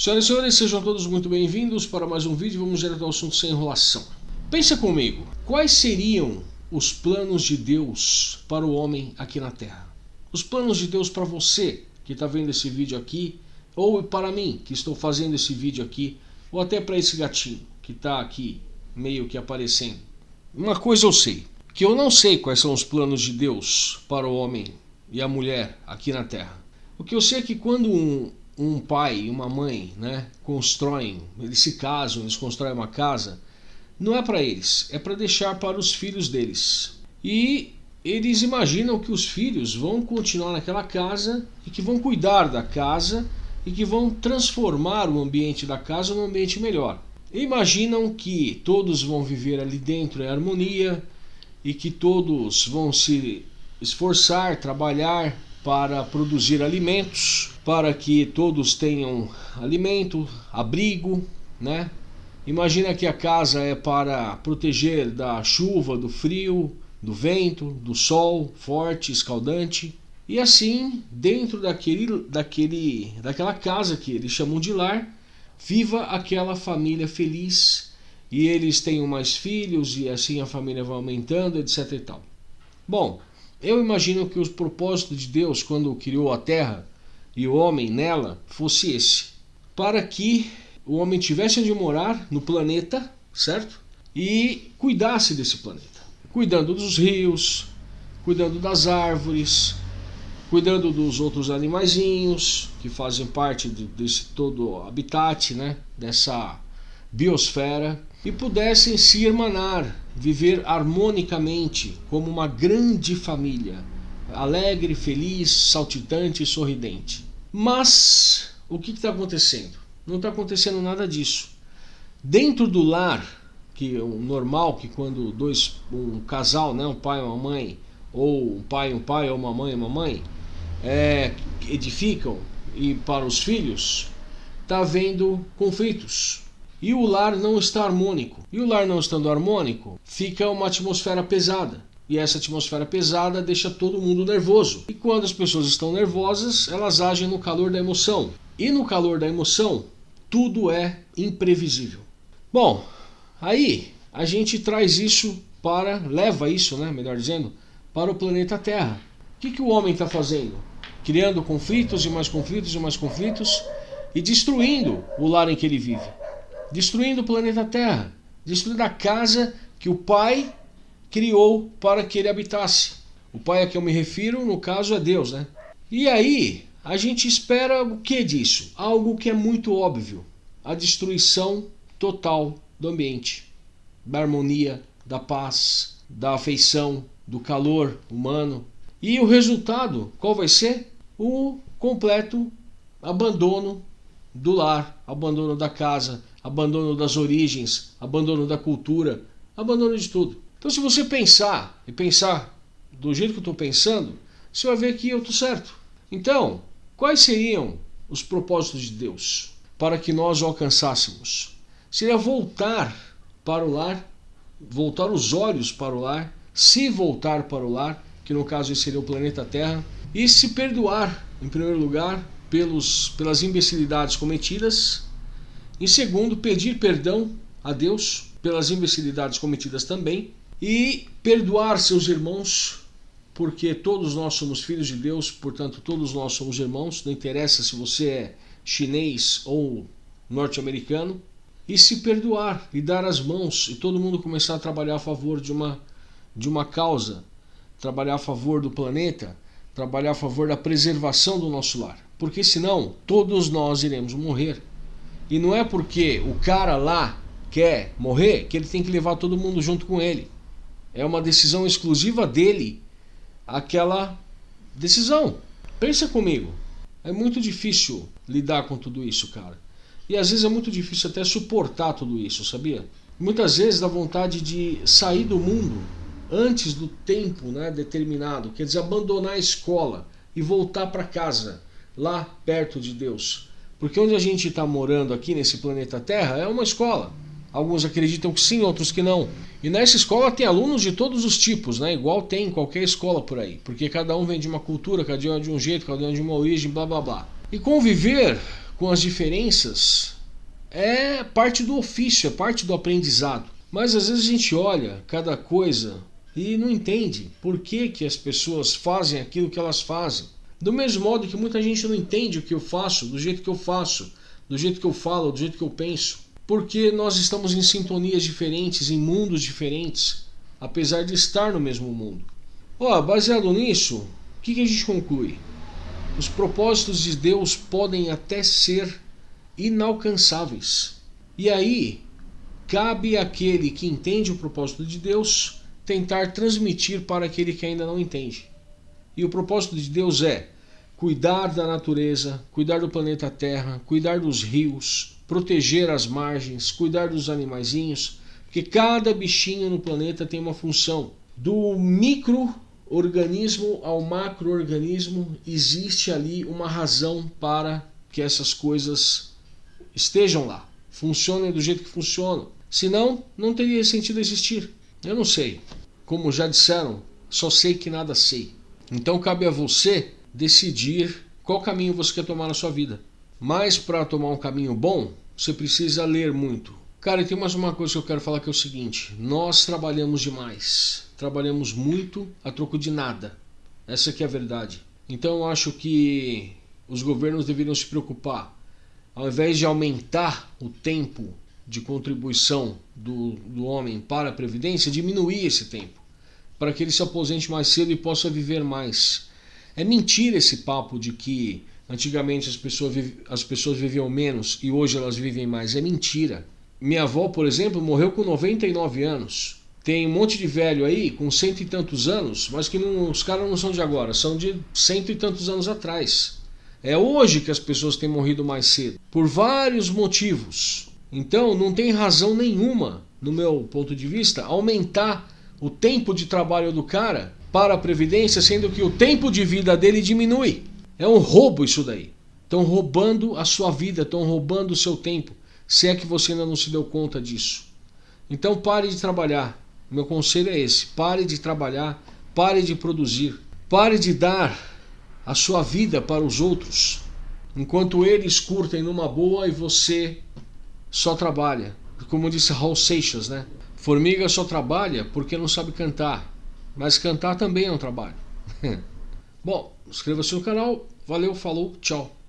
Senhoras e senhores, sejam todos muito bem-vindos para mais um vídeo. Vamos direto ao assunto sem enrolação. Pensa comigo, quais seriam os planos de Deus para o homem aqui na Terra? Os planos de Deus para você que está vendo esse vídeo aqui, ou para mim que estou fazendo esse vídeo aqui, ou até para esse gatinho que está aqui meio que aparecendo. Uma coisa eu sei, que eu não sei quais são os planos de Deus para o homem e a mulher aqui na Terra. O que eu sei é que quando um, um pai e uma mãe né, constroem, eles se casam, eles constroem uma casa, não é para eles, é para deixar para os filhos deles. E eles imaginam que os filhos vão continuar naquela casa e que vão cuidar da casa e que vão transformar o ambiente da casa num ambiente melhor. Imaginam que todos vão viver ali dentro em harmonia e que todos vão se esforçar, trabalhar para produzir alimentos, para que todos tenham alimento, abrigo, né? Imagina que a casa é para proteger da chuva, do frio, do vento, do sol forte, escaldante. E assim, dentro daquele, daquele, daquela casa que eles chamam de lar, viva aquela família feliz e eles tenham mais filhos e assim a família vai aumentando, etc e tal. Bom, eu imagino que o propósito de Deus quando criou a terra e o homem nela fosse esse: para que o homem tivesse onde morar no planeta, certo? E cuidasse desse planeta, cuidando dos rios, cuidando das árvores, cuidando dos outros animaizinhos que fazem parte de, desse todo habitat, né? Dessa biosfera e pudessem se irmanar, viver harmonicamente como uma grande família, alegre, feliz, saltitante e sorridente. Mas o que está acontecendo? Não está acontecendo nada disso. Dentro do lar, que é o normal que quando dois um casal, né, um pai e uma mãe, ou um pai um pai ou uma mãe uma mãe, é, edificam e para os filhos, está havendo conflitos e o lar não está harmônico. E o lar não estando harmônico, fica uma atmosfera pesada. E essa atmosfera pesada deixa todo mundo nervoso. E quando as pessoas estão nervosas, elas agem no calor da emoção. E no calor da emoção, tudo é imprevisível. Bom, aí a gente traz isso para, leva isso, né, melhor dizendo, para o planeta Terra. O que, que o homem está fazendo? Criando conflitos e mais conflitos e mais conflitos e destruindo o lar em que ele vive destruindo o planeta Terra, destruindo a casa que o Pai criou para que ele habitasse. O Pai a que eu me refiro, no caso, é Deus, né? E aí, a gente espera o que disso? Algo que é muito óbvio: a destruição total do ambiente, da harmonia, da paz, da afeição, do calor humano. E o resultado, qual vai ser? O completo abandono do lar, abandono da casa, abandono das origens, abandono da cultura, abandono de tudo. Então, se você pensar e pensar do jeito que eu estou pensando, você vai ver que eu estou certo. Então, quais seriam os propósitos de Deus para que nós o alcançássemos? Seria voltar para o lar, voltar os olhos para o lar, se voltar para o lar, que no caso seria o planeta Terra, e se perdoar, em primeiro lugar, pelos, pelas imbecilidades cometidas em segundo, pedir perdão a Deus pelas imbecilidades cometidas também. E perdoar seus irmãos, porque todos nós somos filhos de Deus, portanto, todos nós somos irmãos. Não interessa se você é chinês ou norte-americano. E se perdoar e dar as mãos e todo mundo começar a trabalhar a favor de uma, de uma causa, trabalhar a favor do planeta, trabalhar a favor da preservação do nosso lar. Porque senão todos nós iremos morrer e não é porque o cara lá quer morrer que ele tem que levar todo mundo junto com ele. É uma decisão exclusiva dele, aquela decisão. Pensa comigo. É muito difícil lidar com tudo isso, cara. E às vezes é muito difícil até suportar tudo isso, sabia? Muitas vezes dá vontade de sair do mundo antes do tempo né, determinado, quer dizer, abandonar a escola e voltar para casa, lá perto de Deus. Porque onde a gente está morando aqui nesse planeta Terra é uma escola. Alguns acreditam que sim, outros que não. E nessa escola tem alunos de todos os tipos, né? Igual tem em qualquer escola por aí. Porque cada um vem de uma cultura, cada um é de um jeito, cada um é de uma origem, blá blá blá. E conviver com as diferenças é parte do ofício, é parte do aprendizado. Mas às vezes a gente olha cada coisa e não entende por que, que as pessoas fazem aquilo que elas fazem. Do mesmo modo que muita gente não entende o que eu faço, do jeito que eu faço, do jeito que eu falo, do jeito que eu penso. Porque nós estamos em sintonias diferentes, em mundos diferentes, apesar de estar no mesmo mundo. Ó, baseado nisso, o que, que a gente conclui? Os propósitos de Deus podem até ser inalcançáveis. E aí, cabe àquele que entende o propósito de Deus tentar transmitir para aquele que ainda não entende. E o propósito de Deus é cuidar da natureza, cuidar do planeta Terra, cuidar dos rios, proteger as margens, cuidar dos animaizinhos, porque cada bichinho no planeta tem uma função. Do microorganismo ao macroorganismo existe ali uma razão para que essas coisas estejam lá, funcionem do jeito que funcionam. Senão, não teria sentido existir. Eu não sei. Como já disseram, só sei que nada sei. Então cabe a você decidir qual caminho você quer tomar na sua vida. Mas para tomar um caminho bom, você precisa ler muito. Cara, tem mais uma coisa que eu quero falar que é o seguinte: nós trabalhamos demais. Trabalhamos muito a troco de nada. Essa aqui é a verdade. Então eu acho que os governos deveriam se preocupar ao invés de aumentar o tempo de contribuição do, do homem para a Previdência, diminuir esse tempo, para que ele se aposente mais cedo e possa viver mais. É mentira esse papo de que antigamente as pessoas, as pessoas viviam menos e hoje elas vivem mais. É mentira. Minha avó, por exemplo, morreu com 99 anos. Tem um monte de velho aí com cento e tantos anos, mas que não, os caras não são de agora, são de cento e tantos anos atrás. É hoje que as pessoas têm morrido mais cedo, por vários motivos. Então não tem razão nenhuma, no meu ponto de vista, aumentar o tempo de trabalho do cara para a Previdência, sendo que o tempo de vida dele diminui. É um roubo isso daí. Estão roubando a sua vida, estão roubando o seu tempo, se é que você ainda não se deu conta disso. Então pare de trabalhar. Meu conselho é esse: pare de trabalhar, pare de produzir, pare de dar a sua vida para os outros, enquanto eles curtem numa boa e você só trabalha. Como disse Raul Seixas, né? Formiga só trabalha porque não sabe cantar, mas cantar também é um trabalho. Bom, inscreva-se no canal. Valeu, falou, tchau.